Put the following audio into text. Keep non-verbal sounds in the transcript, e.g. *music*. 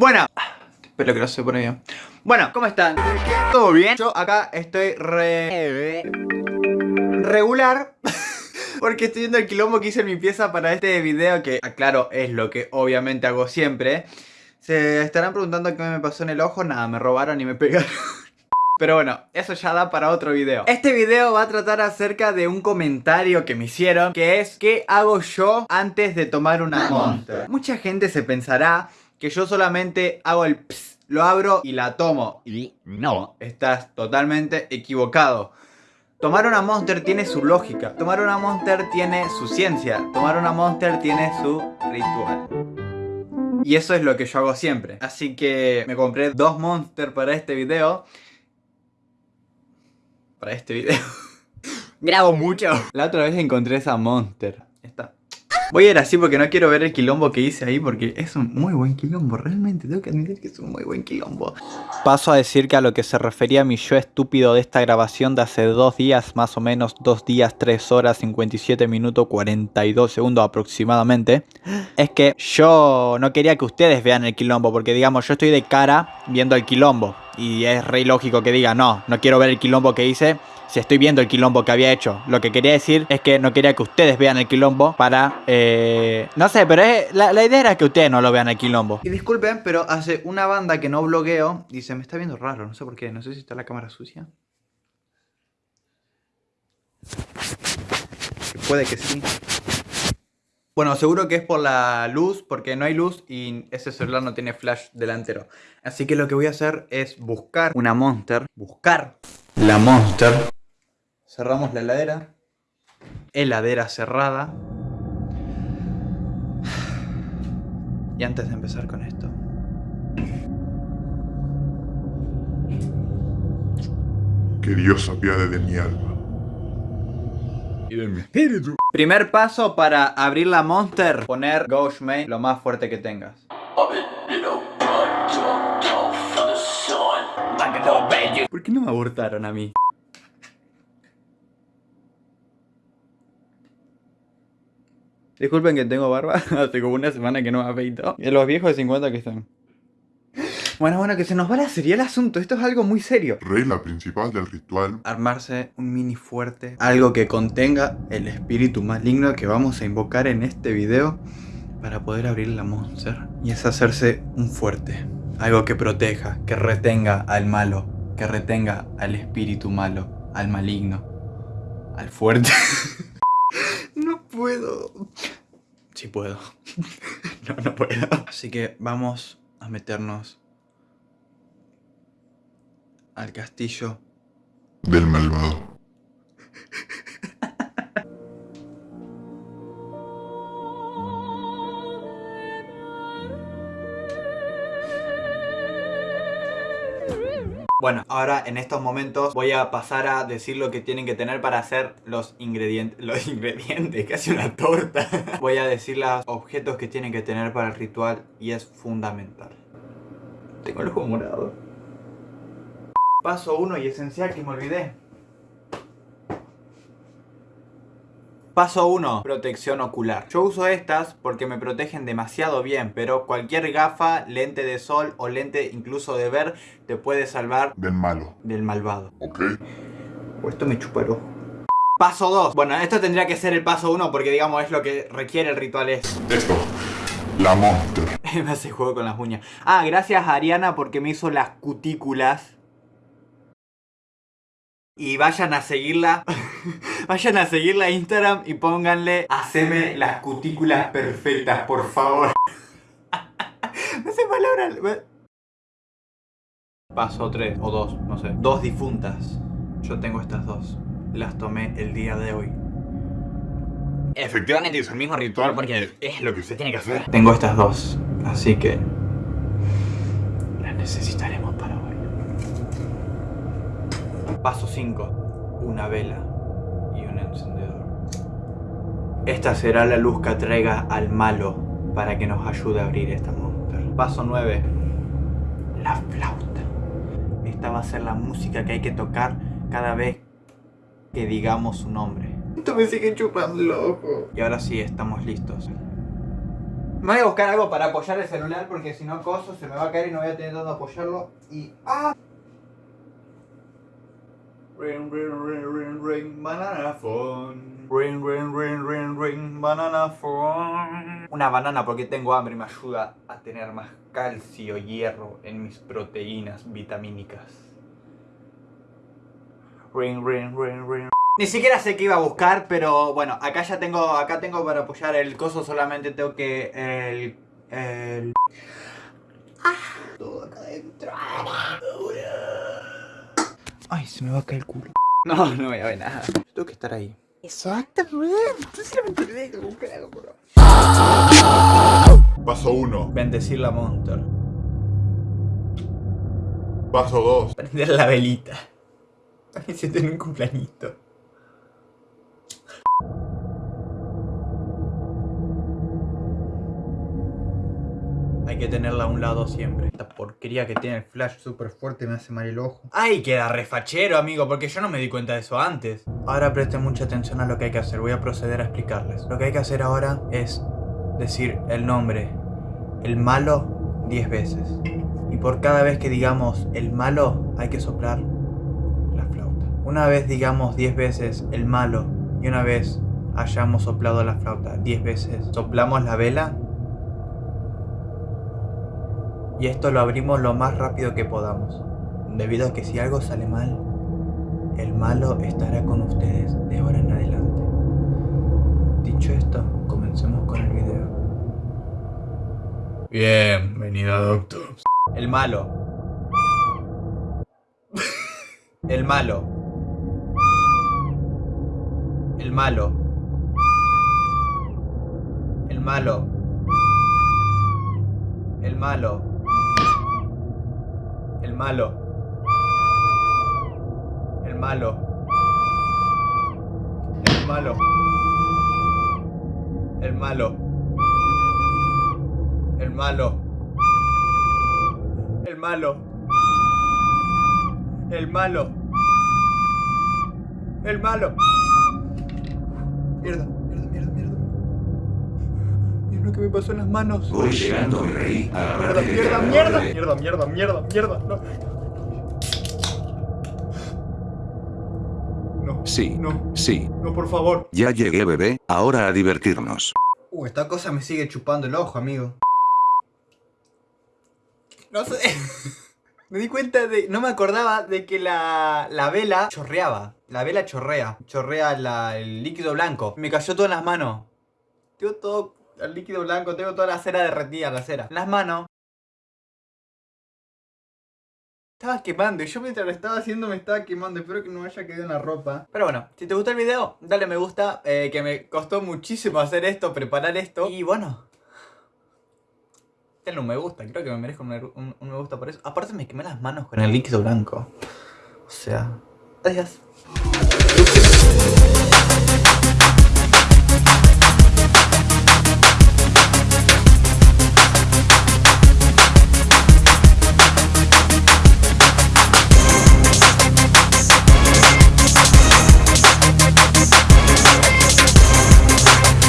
Bueno, espero que no se pone bien. Bueno, ¿cómo están? ¿Todo bien? Yo acá estoy re... Regular *laughs* Porque estoy viendo el quilombo que hice en mi pieza para este video Que, aclaro, es lo que obviamente hago siempre Se estarán preguntando qué me pasó en el ojo Nada, me robaron y me pegaron *laughs* pero bueno, eso ya da para otro video. Este video va a tratar acerca de un comentario que me hicieron, que es ¿qué hago yo antes de tomar una Monster? Mucha gente se pensará que yo solamente hago el ps, lo abro y la tomo. Y no, estás totalmente equivocado. Tomar una Monster tiene su lógica. Tomar una Monster tiene su ciencia. Tomar una Monster tiene su ritual. Y eso es lo que yo hago siempre. Así que me compré dos Monster para este video para este video. *laughs* Grabo mucho. La otra vez encontré esa Monster. Esta. Voy a ir así porque no quiero ver el quilombo que hice ahí porque es un muy buen quilombo, realmente tengo que admitir que es un muy buen quilombo. Paso a decir que a lo que se refería mi yo estúpido de esta grabación de hace dos días, más o menos dos días, tres horas, 57 minutos, 42 segundos aproximadamente, es que yo no quería que ustedes vean el quilombo porque digamos yo estoy de cara viendo el quilombo y es re lógico que diga no, no quiero ver el quilombo que hice si estoy viendo el quilombo que había hecho. Lo que quería decir es que no quería que ustedes vean el quilombo para... Eh, no sé, pero la, idea era que ustedes no lo vean el quilombo. Y disculpen, pero hace una banda que no blogueo y se me está viendo raro, no sé por qué, no sé si está la cámara sucia. Puede que sí. Bueno, seguro que es por la luz, porque no hay luz y ese celular no tiene flash delantero. Así que lo que voy a hacer es buscar una Monster. Buscar la Monster. Cerramos la heladera. Heladera cerrada. Y antes de empezar con esto. Que Dios apiade de mi alma. Y de mi espíritu. Primer paso para abrir la Monster. Poner Ghost Main lo más fuerte que tengas. ¿Por qué no me abortaron a mí? Disculpen que tengo barba, *laughs* hace como una semana que no me afeito. Y los viejos de 50 que están. Bueno, bueno, que se nos va la serie el asunto. Esto es algo muy serio. Regla principal del ritual. Armarse un mini fuerte. Algo que contenga el espíritu maligno que vamos a invocar en este video para poder abrir la monster. Y es hacerse un fuerte. Algo que proteja, que retenga al malo, que retenga al espíritu malo, al maligno, al fuerte. *laughs* puedo. Sí puedo. *laughs* no, no puedo. Así que vamos a meternos al castillo del malvado. Bueno, ahora en estos momentos voy a pasar a decir lo que tienen que tener para hacer los ingredientes. *laughs* Los ingredientes, casi una torta. *laughs* Voy a decir los objetos que tienen que tener para el ritual y es fundamental. Tengo el ojo morado. Paso 1 y esencial que me olvidé. Paso 1. Protección ocular. Yo uso estas porque me protegen demasiado bien, pero cualquier gafa, lente de sol o lente incluso de ver te puede salvar del malo. Del malvado. Ok. O esto me chupa el ojo. Paso 2. Bueno, esto tendría que ser el paso 1 porque digamos es lo que requiere el ritual es. Esto. La monster. *laughs* me hace juego con las uñas. Ah, gracias a Ariana porque me hizo las cutículas y vayan a seguirla. *laughs* vayan a seguirla a Instagram y pónganle Haceme las cutículas perfectas, por favor. *laughs* no sé palabras. Paso 3 o 2, no sé. Dos difuntas. Yo tengo estas dos. Las tomé el día de hoy. Efectivamente es el mismo ritual porque es lo que usted tiene que hacer. Tengo estas dos, así que las necesitaremos para hoy. Paso 5. Una vela encendedor. Esta será la luz que atraiga al malo para que nos ayude a abrir esta monster. Paso 9. La flauta. Esta va a ser la música que hay que tocar cada vez que digamos su nombre. Esto me sigue chupando el ojo. Y ahora sí, estamos listos. Me voy a buscar algo para apoyar el celular porque si no coso se me va a caer y no voy a tener dónde apoyarlo y ¡ah! Ring, ring, ring, ring, ring, banana phone. Ring, ring, ring, ring, ring, banana phone. Una banana porque tengo hambre y me ayuda a tener más calcio, hierro en mis proteínas vitamínicas. Ring, ring, ring, ring. Ni siquiera sé qué iba a buscar, pero bueno, acá ya tengo, acá tengo para apoyar el coso, solamente tengo que el... el... Ah, todo acá adentro. Ay, se me va a caer el culo. No, no voy a ver nada. Yo tengo que estar ahí. Exactamente. Paso 1. Bendecir la monster. Paso 2. Prender la velita. Me siento en un cumpleañito. Hay que tenerla a un lado siempre. Esta porquería que tiene el flash súper fuerte me hace mal el ojo. ¡Ay, queda refachero, amigo! Porque yo no me di cuenta de eso antes. Ahora presten mucha atención a lo que hay que hacer. Voy a proceder a explicarles. Lo que hay que hacer ahora es decir el nombre, el malo, 10 veces. Y por cada vez que digamos el malo, hay que soplar la flauta. Una vez digamos 10 veces el malo y una vez hayamos soplado la flauta 10 veces, soplamos la vela y esto lo abrimos lo más rápido que podamos, debido a que si algo sale mal, el malo estará con ustedes de ahora en adelante. Dicho esto, comencemos con el video. Bienvenido, doctor. El malo. El malo. El malo. El malo. El malo. El malo. El malo. El malo. El malo. El malo. El malo. El malo. El malo. Mierda, lo que me pasó en las manos. Voy llegando, mi rey. Mierda, te mierda, mierda, morderé. mierda, mierda, mierda, mierda. No. No. Sí, No. sí. No, por favor. Ya llegué, bebé. Ahora a divertirnos. Uh, esta cosa me sigue chupando el ojo, amigo. No sé. *laughs* me di cuenta de. No me acordaba de que la, la vela chorreaba. La vela chorrea. Chorrea la- el líquido blanco. Me cayó todo en las manos. Tengo todo el líquido blanco. Tengo toda la cera derretida, la cera. Las manos. Estaba quemando y yo mientras lo estaba haciendo me estaba quemando. Espero que no haya quedado en la ropa. Pero bueno, si te gustó el video, dale me gusta. eh, que me costó muchísimo hacer esto, preparar esto. Y bueno. Denle un me gusta. Creo que me merezco un- un me gusta por eso. Aparte me quemé las manos con el líquido blanco. O sea... Adiós.